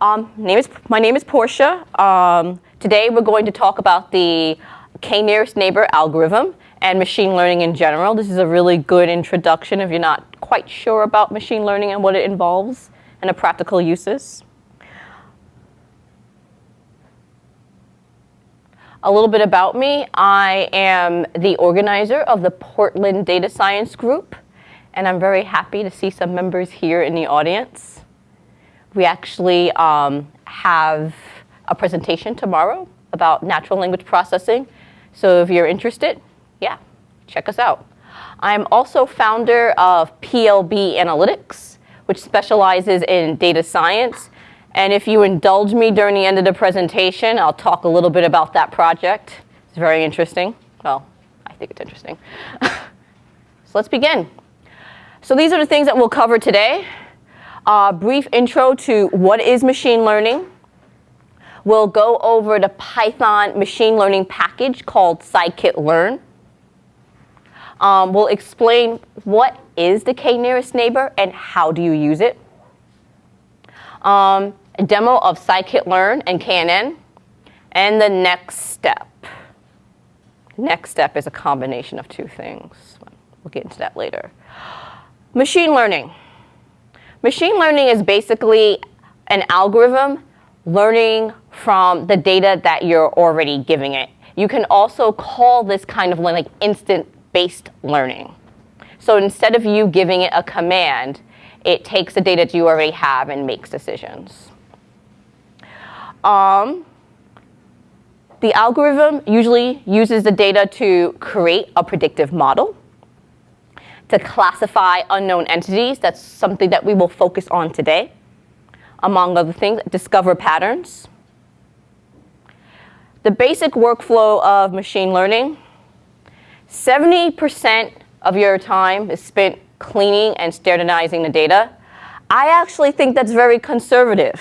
Um, name is, my name is Portia. Um, today we're going to talk about the k-nearest neighbor algorithm and machine learning in general. This is a really good introduction if you're not quite sure about machine learning and what it involves and the practical uses. A little bit about me. I am the organizer of the Portland Data Science Group, and I'm very happy to see some members here in the audience. We actually um, have a presentation tomorrow about natural language processing. So if you're interested, yeah, check us out. I'm also founder of PLB Analytics, which specializes in data science. And if you indulge me during the end of the presentation, I'll talk a little bit about that project. It's very interesting. Well, I think it's interesting. so let's begin. So these are the things that we'll cover today. A brief intro to what is machine learning. We'll go over the Python machine learning package called scikit-learn. Um, we'll explain what is the k-nearest neighbor and how do you use it. Um, a demo of scikit-learn and KNN. And the next step. Next step is a combination of two things. We'll get into that later. Machine learning. Machine learning is basically an algorithm learning from the data that you're already giving it. You can also call this kind of like instance-based learning. So instead of you giving it a command, it takes the data that you already have and makes decisions. Um, the algorithm usually uses the data to create a predictive model to classify unknown entities. That's something that we will focus on today. Among other things, discover patterns. The basic workflow of machine learning, 70% of your time is spent cleaning and standardizing the data. I actually think that's very conservative.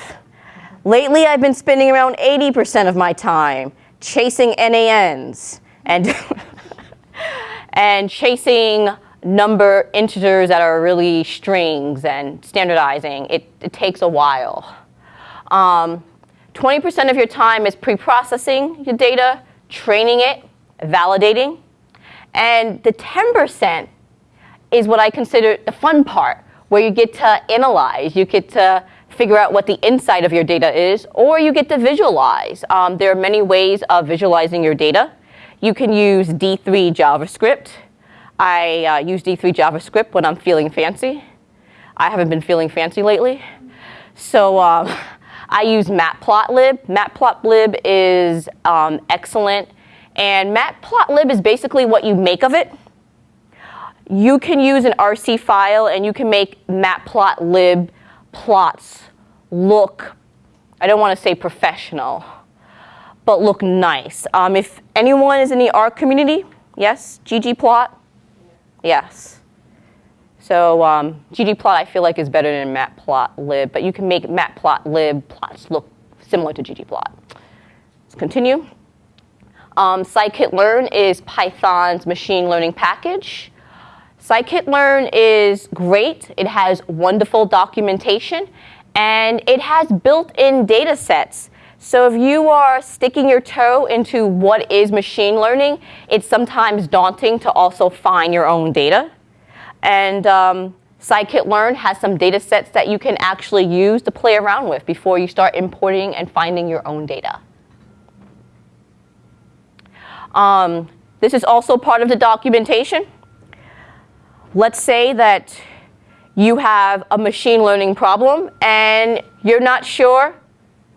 Lately, I've been spending around 80% of my time chasing NANs and, and chasing number integers that are really strings and standardizing, it, it takes a while. 20% um, of your time is pre-processing your data, training it, validating. And the 10% is what I consider the fun part, where you get to analyze, you get to figure out what the inside of your data is, or you get to visualize. Um, there are many ways of visualizing your data. You can use D3 JavaScript. I uh, use D3 JavaScript when I'm feeling fancy. I haven't been feeling fancy lately. So um, I use matplotlib. Matplotlib is um, excellent. And matplotlib is basically what you make of it. You can use an RC file and you can make matplotlib plots look, I don't want to say professional, but look nice. Um, if anyone is in the R community, yes, ggplot, Yes. So um, ggplot I feel like is better than matplotlib, but you can make matplotlib plots look similar to ggplot. Let's continue. Um, scikit-learn is Python's machine learning package. Scikit-learn is great. It has wonderful documentation, and it has built-in data sets so if you are sticking your toe into what is machine learning, it's sometimes daunting to also find your own data. And um, scikit-learn has some data sets that you can actually use to play around with before you start importing and finding your own data. Um, this is also part of the documentation. Let's say that you have a machine learning problem and you're not sure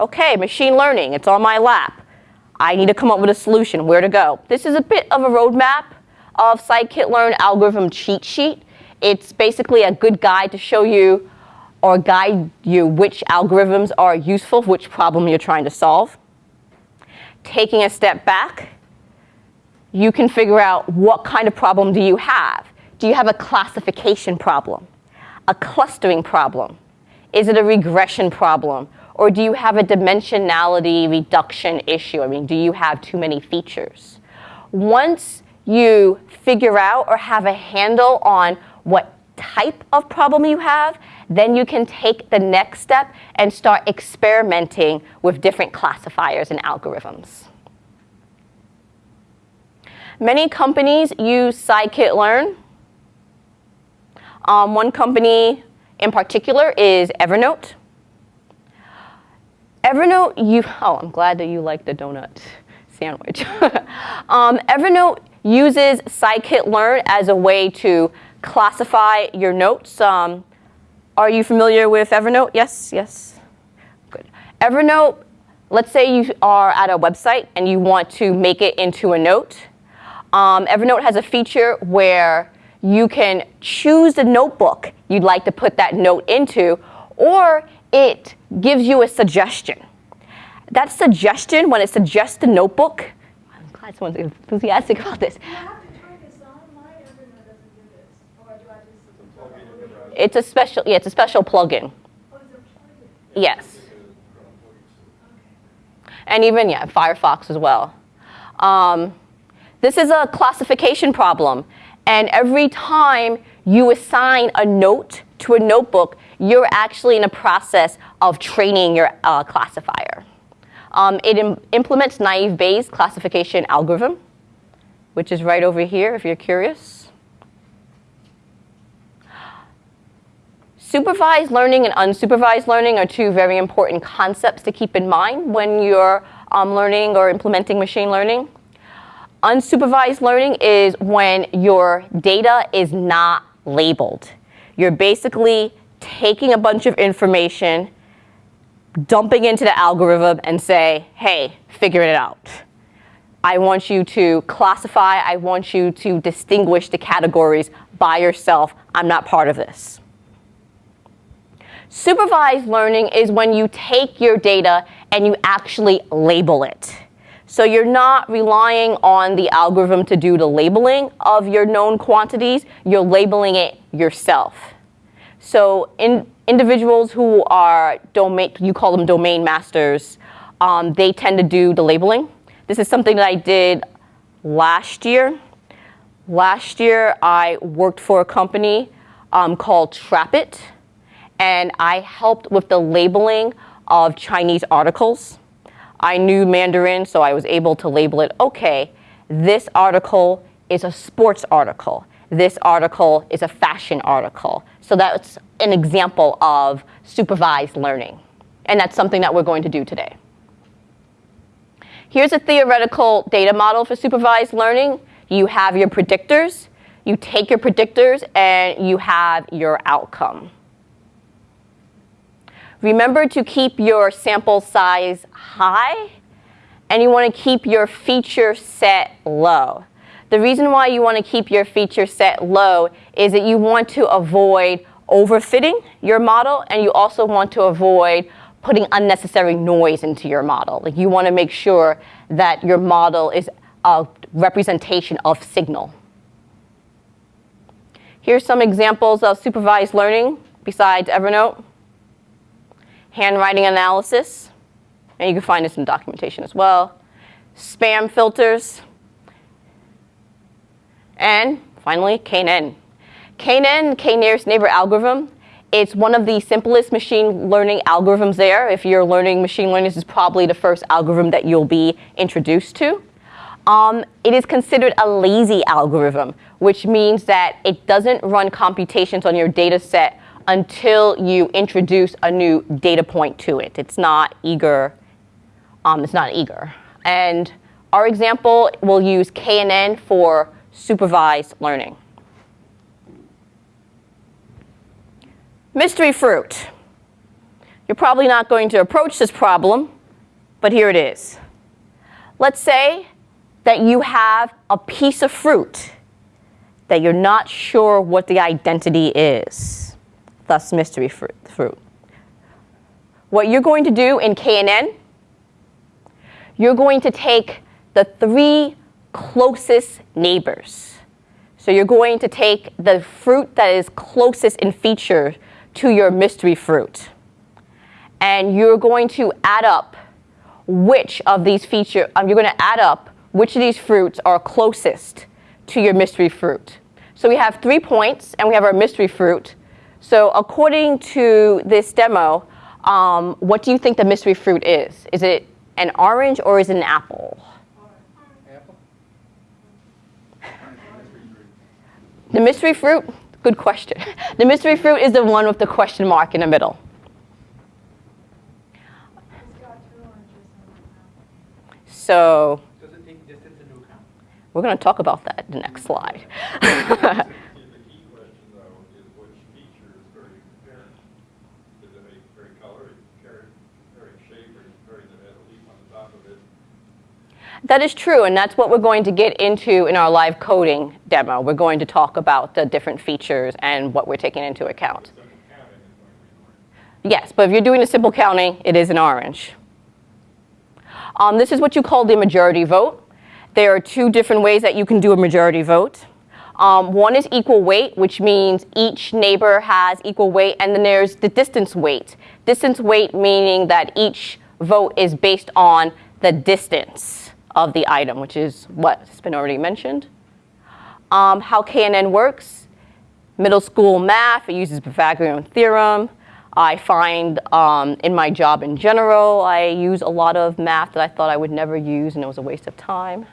Okay, machine learning, it's on my lap. I need to come up with a solution, where to go. This is a bit of a roadmap of scikit-learn algorithm cheat sheet. It's basically a good guide to show you or guide you which algorithms are useful, which problem you're trying to solve. Taking a step back, you can figure out what kind of problem do you have. Do you have a classification problem? A clustering problem? Is it a regression problem? Or do you have a dimensionality reduction issue? I mean, do you have too many features? Once you figure out or have a handle on what type of problem you have, then you can take the next step and start experimenting with different classifiers and algorithms. Many companies use scikit-learn. Um, one company in particular is Evernote. Evernote, you, oh, I'm glad that you like the donut sandwich. um, Evernote uses scikit-learn as a way to classify your notes. Um, are you familiar with Evernote? Yes, yes. Good. Evernote, let's say you are at a website and you want to make it into a note. Um, Evernote has a feature where you can choose the notebook you'd like to put that note into, or it gives you a suggestion. That suggestion, when it suggests the notebook, I'm glad someone's enthusiastic about this. It's a special, yeah, it's a special plugin. Yes. And even, yeah, Firefox as well. Um, this is a classification problem. And every time you assign a note to a notebook, you're actually in a process of training your uh, classifier. Um, it Im implements naive Bayes classification algorithm, which is right over here if you're curious. Supervised learning and unsupervised learning are two very important concepts to keep in mind when you're um, learning or implementing machine learning. Unsupervised learning is when your data is not labeled. You're basically taking a bunch of information, dumping into the algorithm and say, hey, figure it out. I want you to classify, I want you to distinguish the categories by yourself. I'm not part of this. Supervised learning is when you take your data and you actually label it. So you're not relying on the algorithm to do the labeling of your known quantities, you're labeling it yourself. So in individuals who are domain, you call them domain masters, um, they tend to do the labeling. This is something that I did last year. Last year, I worked for a company um, called Trapit, and I helped with the labeling of Chinese articles. I knew Mandarin, so I was able to label it, okay, this article is a sports article. This article is a fashion article. So that's an example of supervised learning. And that's something that we're going to do today. Here's a theoretical data model for supervised learning. You have your predictors. You take your predictors and you have your outcome. Remember to keep your sample size high and you want to keep your feature set low. The reason why you want to keep your feature set low is that you want to avoid overfitting your model and you also want to avoid putting unnecessary noise into your model. Like you want to make sure that your model is a representation of signal. Here's some examples of supervised learning besides Evernote handwriting analysis, and you can find this in documentation as well, spam filters, and finally, KNN. KNN, K-nearest neighbor algorithm, it's one of the simplest machine learning algorithms there. If you're learning machine learning, this is probably the first algorithm that you'll be introduced to. Um, it is considered a lazy algorithm, which means that it doesn't run computations on your data set until you introduce a new data point to it. It's not eager. Um, it's not eager. And our example will use KNN for supervised learning. Mystery fruit. You're probably not going to approach this problem, but here it is. Let's say that you have a piece of fruit that you're not sure what the identity is thus mystery fruit. What you're going to do in KNN, you're going to take the three closest neighbors. So you're going to take the fruit that is closest in feature to your mystery fruit. And you're going to add up which of these feature, um, you're going to add up which of these fruits are closest to your mystery fruit. So we have three points and we have our mystery fruit. So according to this demo, um, what do you think the mystery fruit is? Is it an orange or is it an apple? Apple? The mystery fruit, good question. The mystery fruit is the one with the question mark in the middle. So Does it take distance into account? we're going to talk about that in the next slide. The key question, though, is which feature is very apparent? Is it a very color, very, very shape, or is it very that has a leaf on the top of it? That is true, and that's what we're going to get into in our live coding demo. We're going to talk about the different features and what we're taking into account. Yes, but if you're doing a simple counting, it is an orange. Um, this is what you call the majority vote. There are two different ways that you can do a majority vote. Um, one is equal weight, which means each neighbor has equal weight, and then there's the distance weight. Distance weight meaning that each vote is based on the distance of the item, which is what has been already mentioned. Um, how KNN works, middle school math, it uses Pythagorean theorem. I find um, in my job in general, I use a lot of math that I thought I would never use and it was a waste of time.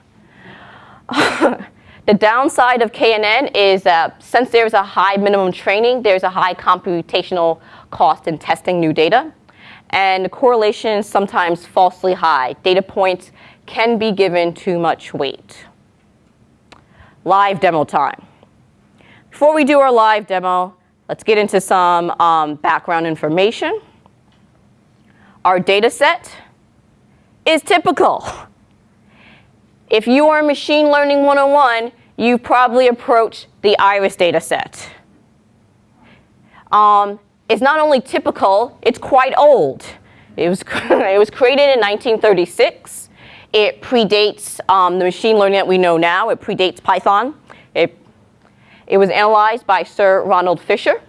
the downside of KNN is that since there's a high minimum training, there's a high computational cost in testing new data. And the correlation is sometimes falsely high. Data points can be given too much weight. Live demo time. Before we do our live demo, let's get into some um, background information. Our data set is typical. If you are Machine Learning 101, you probably approached the IRIS data set. Um, it's not only typical, it's quite old. It was, it was created in 1936. It predates um, the machine learning that we know now. It predates Python. It, it was analyzed by Sir Ronald Fisher,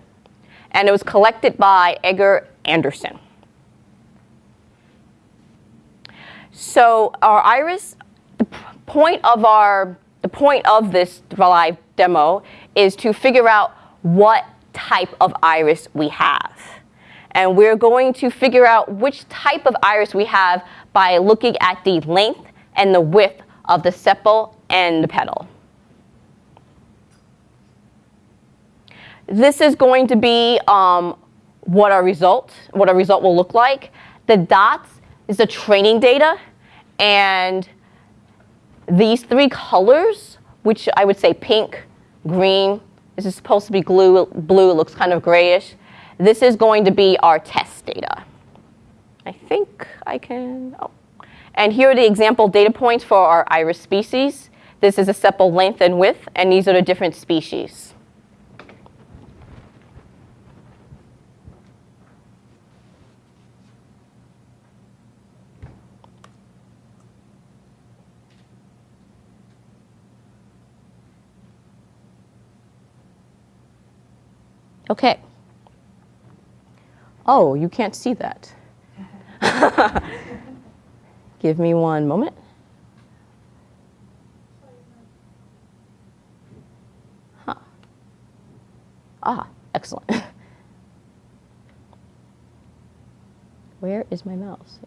and it was collected by Edgar Anderson. So our iris, the point of our, the point of this live demo is to figure out what type of iris we have. And we're going to figure out which type of iris we have by looking at the length and the width of the sepal and the petal. This is going to be um, what our result, what our result will look like. The dots is the training data, and these three colors, which I would say pink, green, this is supposed to be blue, blue, it looks kind of grayish. This is going to be our test data. I think I can, oh. And here are the example data points for our iris species. This is a sepal length and width, and these are the different species. Okay. Oh, you can't see that. Give me one moment. Huh. Ah, excellent. Where is my mouse?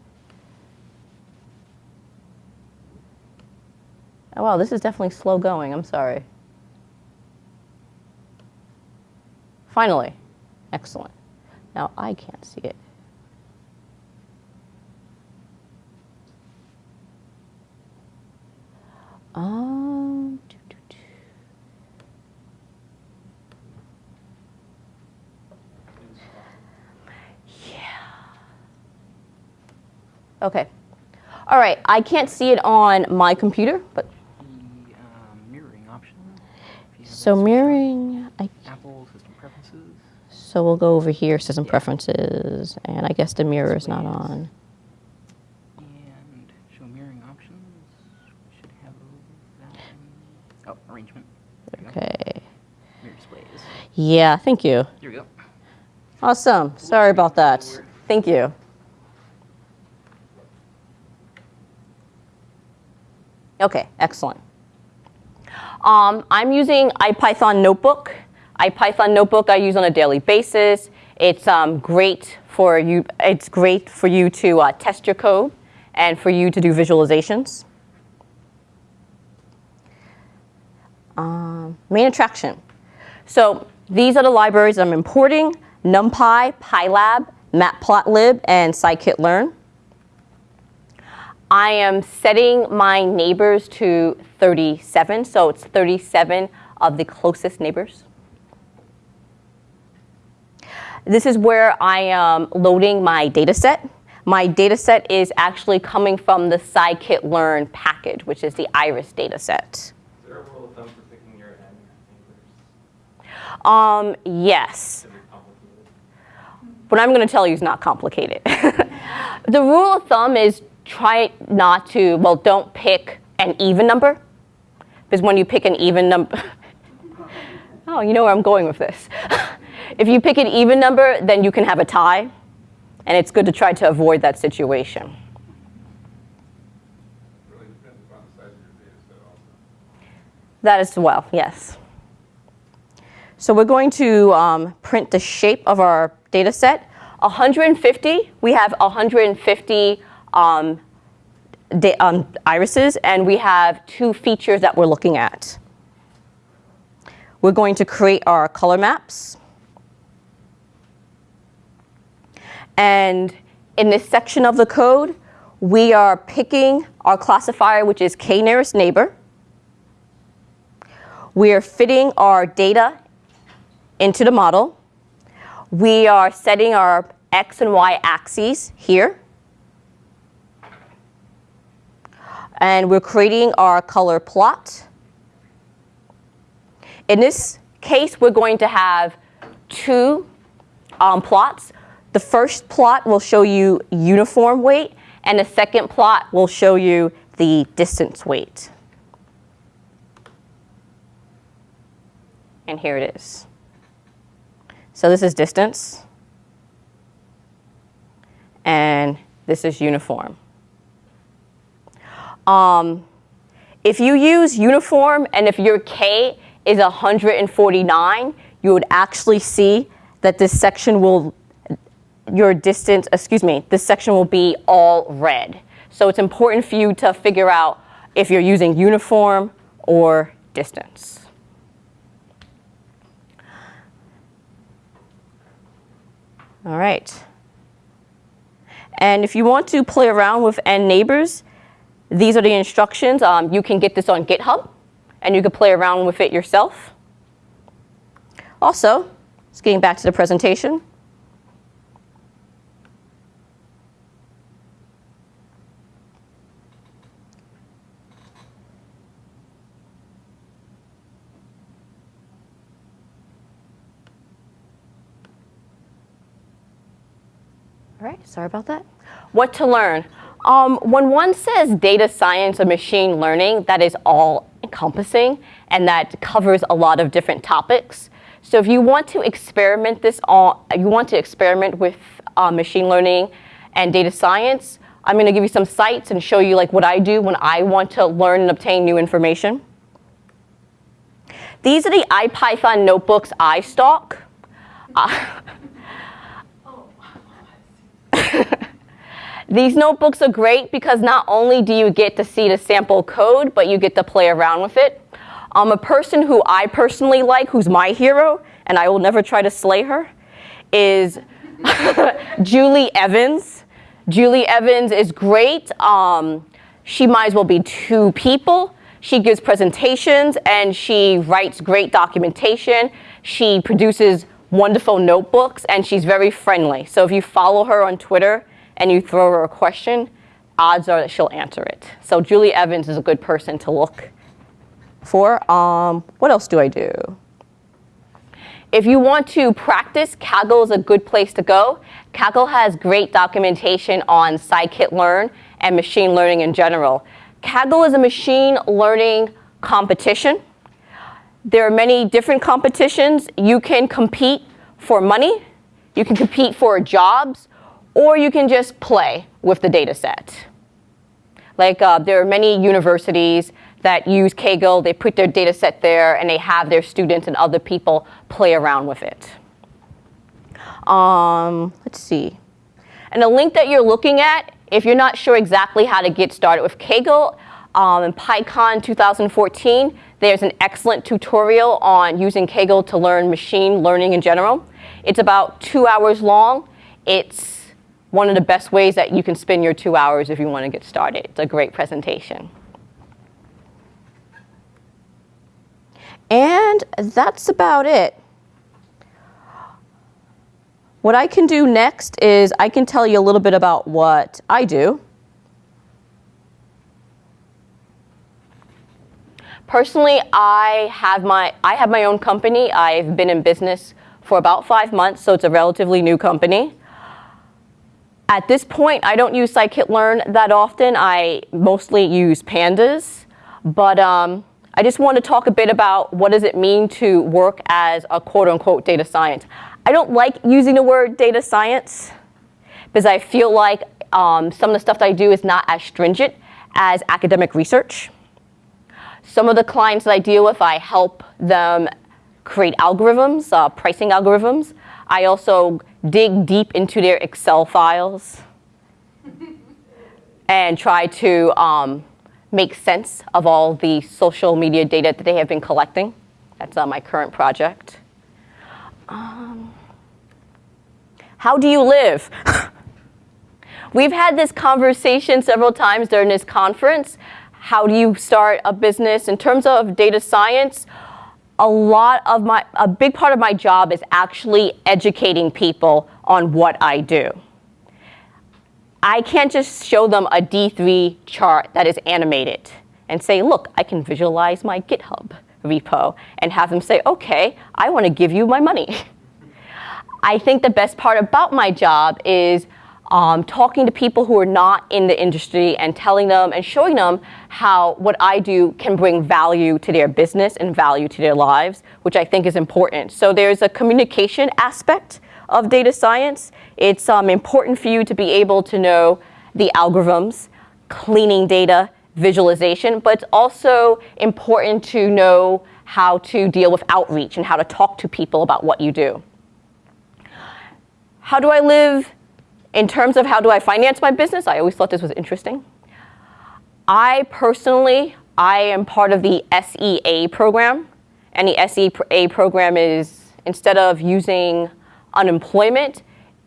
Oh, wow, this is definitely slow going. I'm sorry. Finally. Excellent. Now I can't see it. Um, doo, doo, doo. Yeah. Okay. All right. I can't see it on my computer, but The um, mirroring option. if you have so mirroring. I Apple system preferences. So we'll go over here, system Yeah. preferences, and I guess the mirror is not on. And show mirroring options. Should have that one. Oh, arrangement. There. Okay. Mirror displays. Yeah, thank you. Here we go. Awesome. Sorry about that. Thank you. Okay, excellent. Um, I'm using IPython Notebook. IPython notebook I use on a daily basis. It's um, great for you. It's great for you to uh, test your code and for you to do visualizations. Um, main attraction. So these are the libraries I'm importing, NumPy, Pylab, Matplotlib, and scikit-learn. I am setting my neighbors to 37, so it's 37 of the closest neighbors. This is where I am loading my data set. My data set is actually coming from the scikit-learn package, which is the iris data set. Is there a rule of thumb for picking your n neighbors? Um, yes. Is it complicated? What I'm going to tell you is not complicated. the rule of thumb is try not to, well, don't pick an even number. Because when you pick an even number, oh, you know where I'm going with this. if you pick an even number, then you can have a tie. And it's good to try to avoid that situation. That as well, yes. So we're going to um, print the shape of our data set. 150, we have 150 um, um, irises, and we have two features that we're looking at. We're going to create our color maps. And in this section of the code, we are picking our classifier, which is k nearest neighbor. We are fitting our data into the model. We are setting our x and y axes here. And we're creating our color plot. In this case, we're going to have two um, plots. The first plot will show you uniform weight, and the second plot will show you the distance weight. And here it is. So this is distance, and this is uniform. Um, if you use uniform and if your K is 149, you would actually see that this section will, your distance, excuse me, this section will be all red. So it's important for you to figure out if you're using uniform or distance. All right. And if you want to play around with n neighbors, these are the instructions. Um, you can get this on GitHub, and you can play around with it yourself. Also, just getting back to the presentation. All right, sorry about that. What to learn? Um, when one says data science or machine learning, that is all encompassing and that covers a lot of different topics. So if you want to experiment this on, you want to experiment with uh, machine learning and data science, I'm going to give you some sites and show you like what I do when I want to learn and obtain new information. These are the IPython notebooks I stock. Uh, These notebooks are great because not only do you get to see the sample code, but you get to play around with it. Um, a person who I personally like, who's my hero, and I will never try to slay her, is Julia Evans. Julia Evans is great. Um, she might as well be two people. She gives presentations and she writes great documentation. She produces wonderful notebooks and she's very friendly. So if you follow her on Twitter, and you throw her a question, odds are that she'll answer it. So Julia Evans is a good person to look for. Um, what else do I do? If you want to practice, Kaggle is a good place to go. Kaggle has great documentation on scikit-learn and machine learning in general. Kaggle is a machine learning competition. There are many different competitions. You can compete for money. You can compete for jobs or you can just play with the data set. Like uh, there are many universities that use Kaggle. They put their data set there and they have their students and other people play around with it. Um, let's see. And the link that you're looking at, if you're not sure exactly how to get started with Kaggle, um, in PyCon 2014, there's an excellent tutorial on using Kaggle to learn machine learning in general. It's about two hours long. It's one of the best ways that you can spend your two hours if you want to get started. It's a great presentation. And that's about it. What I can do next is I can tell you a little bit about what I do. Personally, I have my I have my own company. I've been in business for about five months, so it's a relatively new company. At this point, I don't use scikit-learn that often. I mostly use pandas, but um, I just want to talk a bit about what does it mean to work as a quote-unquote data science. I don't like using the word data science because I feel like um, some of the stuff that I do is not as stringent as academic research. Some of the clients that I deal with, I help them create algorithms, uh, pricing algorithms. I also dig deep into their Excel files and try to um, make sense of all the social media data that they have been collecting. That's uh, my current project. Um, how do you live? We've had this conversation several times during this conference how do you start a business. In terms of data science, a lot of my, a big part of my job is actually educating people on what I do. I can't just show them a D3 chart that is animated and say, look, I can visualize my GitHub repo and have them say, okay, I want to give you my money. I think the best part about my job is um, talking to people who are not in the industry and telling them and showing them how what I do can bring value to their business and value to their lives, which I think is important. So there's a communication aspect of data science. It's um, important for you to be able to know the algorithms, cleaning data, visualization, but it's also important to know how to deal with outreach and how to talk to people about what you do. How do I live in terms of how do I finance my business, I always thought this was interesting. I personally, I am part of the SEA program. And the SEA program is instead of using unemployment,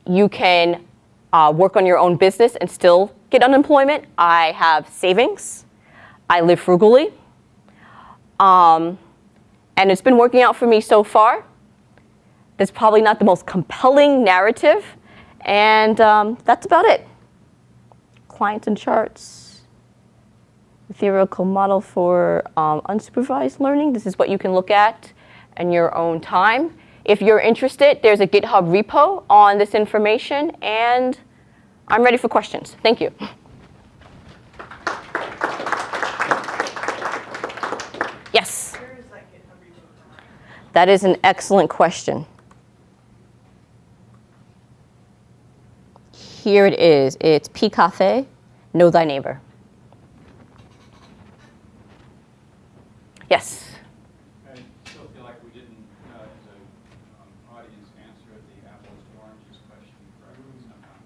you can uh, work on your own business and still get unemployment. I have savings. I live frugally. Um, and it's been working out for me so far. That's probably not the most compelling narrative, and um, that's about it. Clients and charts. Theoretical model for um, unsupervised learning. This is what you can look at in your own time. If you're interested, there's a GitHub repo on this information, and I'm ready for questions. Thank you. Yes? That is an excellent question. Here it is. It's pCafe, Know Thy Neighbor. Yes? I still feel like we didn't, uh, as an um, audience, answer the apples to oranges question correctly somehow.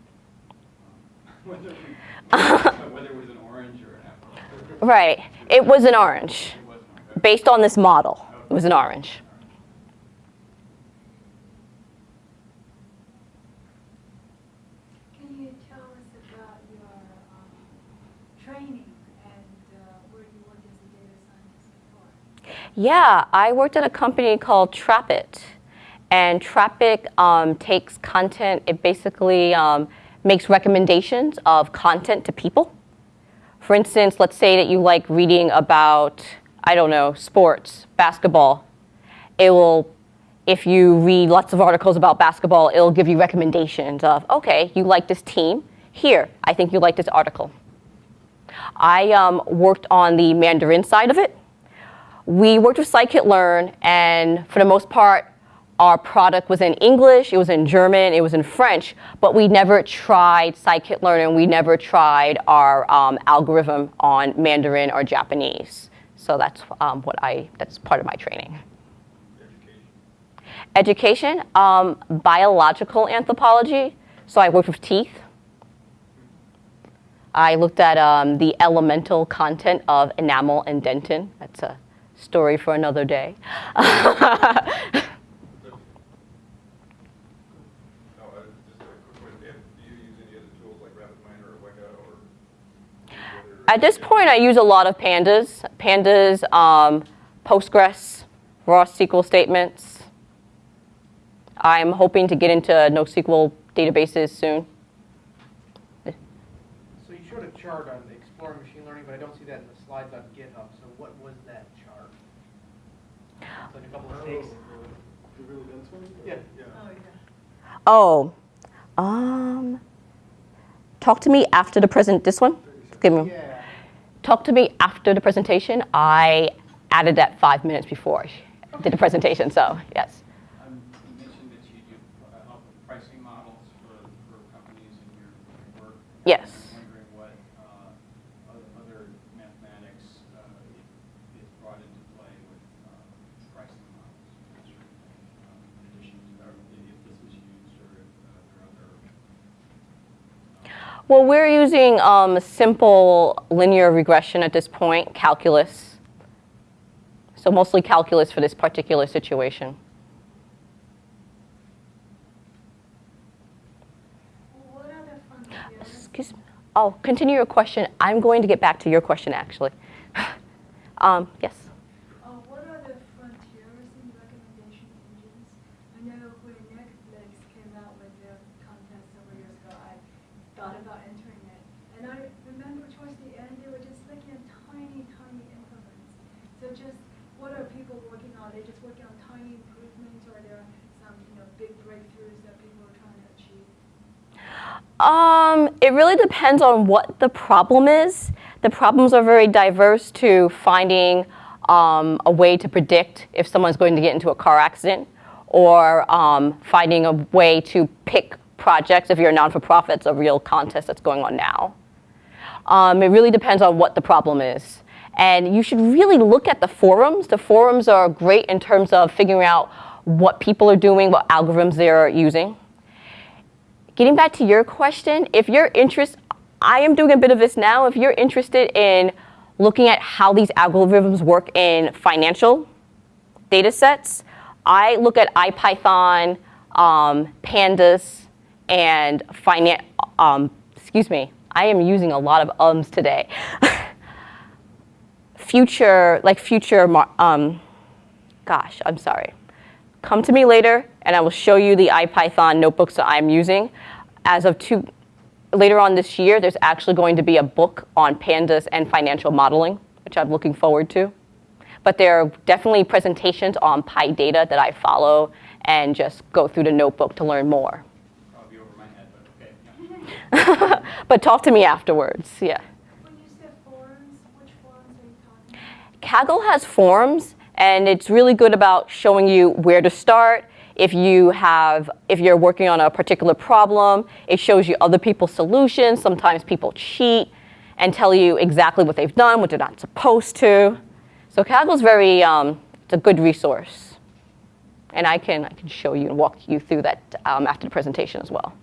Um, whether we- whether it was an orange or an apple. Right. It was an orange. It wasn't, okay. Based on this model, it was an orange. Can you tell us about your um, training and uh, where you worked as a data scientist before? Yeah, I worked at a company called Trapit. And Trapit um, takes content, it basically um, makes recommendations of content to people. For instance, let's say that you like reading about, I don't know, sports, basketball. It will, if you read lots of articles about basketball, it'll give you recommendations of, okay, you like this team. Here, I think you like this article. I um, worked on the Mandarin side of it. We worked with Scikit-learn, and for the most part, our product was in English, it was in German, it was in French, but we never tried scikit-learn and we never tried our um, algorithm on Mandarin or Japanese. So that's um, what I, that's part of my training. Education. Education, um, biological anthropology. So I worked with teeth. I looked at um, the elemental content of enamel and dentin. That's a story for another day. No, just a quick question. And do you use any other tools like RapidMiner or Weka or? any other- At this point, I use a lot of pandas. Pandas, um, Postgres, raw SQL statements. I'm hoping to get into NoSQL databases soon. So you showed a chart on exploring machine learning, but I don't see that in the slides on GitHub. So what was that chart? It's like a couple of stakes. The really dense one? Yeah. Yeah. Oh, yeah. Oh, um, talk to me after the present. This one, give me. Yeah. Talk to me after the presentation. I added that five minutes before I did the presentation. So yes. Um, You mentioned that you do uh, help with pricing models for, for companies in your your work. Yes. I'm wondering what uh, oth- other mathematics uh, i- is brought into play with uh, pricing models, that sort of thing, um, in addition to, or if this is used or if uh, there are other Well, we're using um, simple linear regression at this point, calculus. So mostly calculus for this particular situation. Excuse me. Oh, continue your question. I'm going to get back to your question actually. um, yes. Uh, what are the frontiers in recommendation engines? I know when Netflix came out with their content several years ago, I thought about entering it. And I remember towards the end, they were just looking at tiny, tiny increments. So just, what are people working on? Are they just working on tiny improvements or are there some, you know, big breakthroughs that people are trying to achieve? Um, it really depends on what the problem is. The problems are very diverse to finding um, a way to predict if someone's going to get into a car accident or um, finding a way to pick projects. If you're a non for profit, it's a real contest that's going on now. Um, it really depends on what the problem is. And you should really look at the forums. The forums are great in terms of figuring out what people are doing, what algorithms they're using. Getting back to your question, if you're interested, I am doing a bit of this now. If you're interested in looking at how these algorithms work in financial data sets, I look at IPython, um, pandas, and finance, um, excuse me, I am using a lot of ums today. future, like future, um, gosh, I'm sorry. Come to me later, and I will show you the IPython notebooks that I'm using. As of two, later on this year, there's actually going to be a book on pandas and financial modeling, which I'm looking forward to. But there are definitely presentations on PyData that I follow and just go through the notebook to learn more. probably over my head, but okay. yeah. but talk to me afterwards, yeah. When you said forums, which forums are you talking about? Kaggle has forums, and it's really good about showing you where to start. If you have, if you're working on a particular problem, it shows you other people's solutions. Sometimes people cheat and tell you exactly what they've done, what they're not supposed to. So Kaggle's very, um, it's a good resource, and I can I can show you and walk you through that um, after the presentation as well.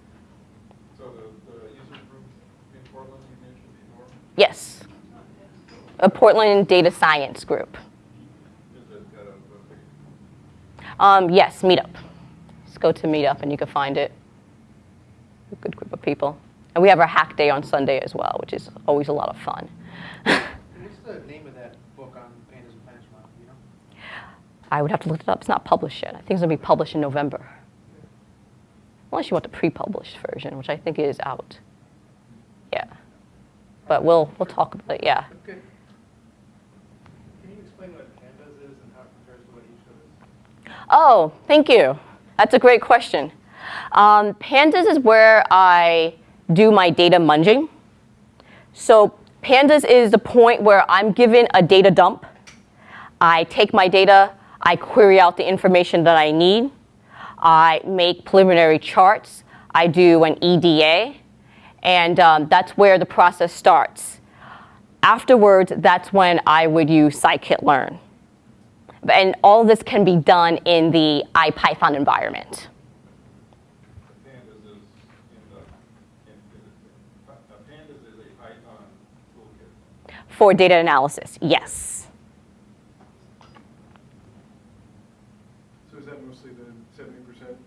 So the, the user group in Portland you mentioned before, Yes, a Portland data science group. is it got a, a big Um, yes, Meetup. Just go to Meetup and you can find it. A good group of people. And we have our hack day on Sunday as well, which is always a lot of fun. What's the name of that book on pandas and models, you know? I would have to look it up. It's not published yet. I think it's going to be published in November. Unless you want the pre-published version, which I think is out. Yeah. But we'll we'll talk about it. Yeah. Good. Can you explain what pandas is and how it compares to what you showed us? Oh, thank you. That's a great question. Um, pandas is where I do my data munging. So pandas is the point where I'm given a data dump. I take my data, I query out the information that I need. I make preliminary charts. I do an EDA, and um, that's where the process starts. Afterwards, that's when I would use scikit-learn. And all of this can be done in the IPython environment. The Pandas is in the, in, is it, Pandas is a Python toolkit. For data analysis, yes. So is that mostly the seventy percent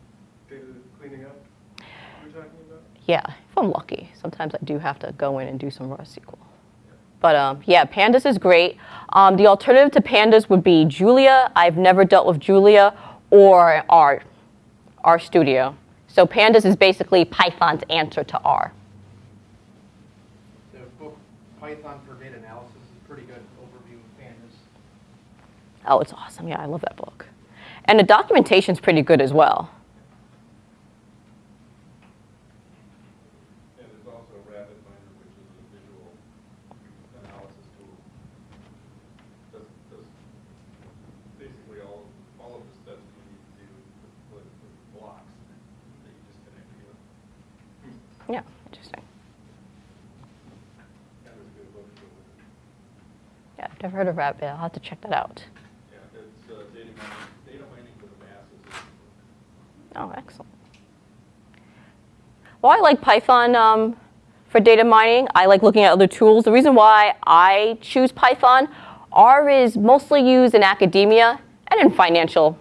data cleaning up you were talking about? Yeah, if I'm lucky. Sometimes I do have to go in and do some raw SQL. But um, yeah, Pandas is great. Um, the alternative to Pandas would be Julia. I've never dealt with Julia or R, R Studio. So Pandas is basically Python's answer to R. The book Python for Data Analysis is pretty good overview of pandas. Oh, it's awesome. Yeah, I love that book. And the documentation's pretty good as well. And there's also RapidMiner, which is a visual analysis tool. Does, does basically all, all of the steps you need to do with, with with blocks that you just connect together. Yeah, interesting. That was a good book to go with it. Yeah, I've never heard of Rabbit. I'll have to check that out. Yeah, it's uh, data mining, data mining for the masses. Oh, excellent. Well, I like Python um, for data mining. I like looking at other tools. The reason why I choose Python, R is mostly used in academia and in financial,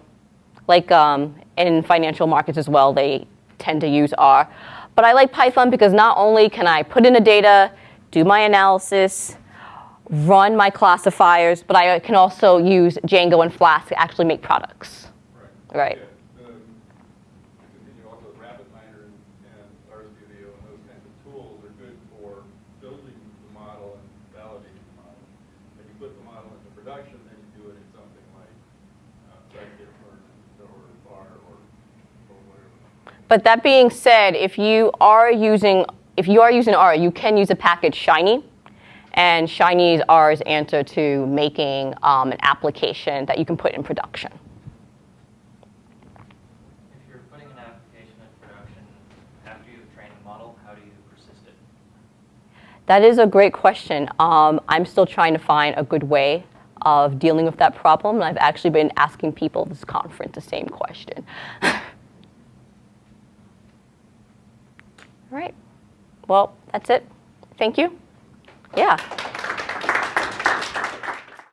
like um, in financial markets as well. They tend to use R. But I like Python because not only can I put in the data, do my analysis, run my classifiers, but I can also use Django and Flask to actually make products. Right. Yeah, um, the- to continue also, RapidMiner and and RStudio and those kinds of tools are good for building the model and validating the model. When you put the model into production, then you do it in something like uh, scikit-learn or R or, or whatever. But that being said, if you are using if you are using R, you can use a package Shiny, and Shiny is R's answer to making um, an application that you can put in production. If you're putting an application in production after you've trained the model, how do you persist it? That is a great question. Um, I'm still trying to find a good way of dealing with that problem, and I've actually been asking people this conference the same question. All right. Well, that's it. Thank you. Yeah.